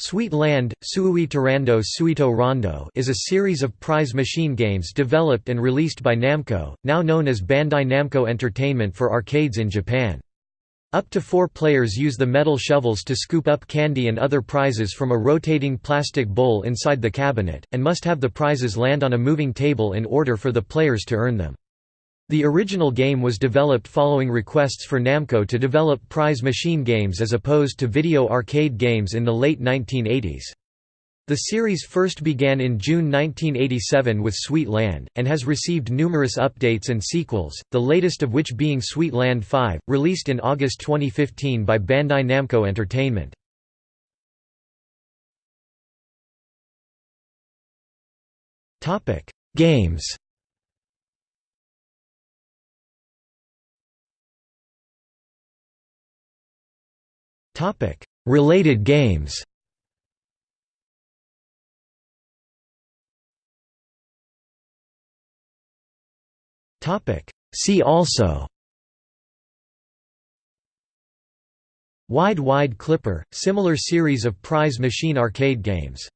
Sweet Land, Suui Suito Rondo is a series of prize machine games developed and released by Namco, now known as Bandai Namco Entertainment for arcades in Japan. Up to four players use the metal shovels to scoop up candy and other prizes from a rotating plastic bowl inside the cabinet, and must have the prizes land on a moving table in order for the players to earn them. The original game was developed following requests for Namco to develop prize machine games as opposed to video arcade games in the late 1980s. The series first began in June 1987 with Sweet Land, and has received numerous updates and sequels, the latest of which being Sweet Land 5, released in August 2015 by Bandai Namco Entertainment. Games Related games. See also. Wide Wide Clipper, similar series of prize machine arcade games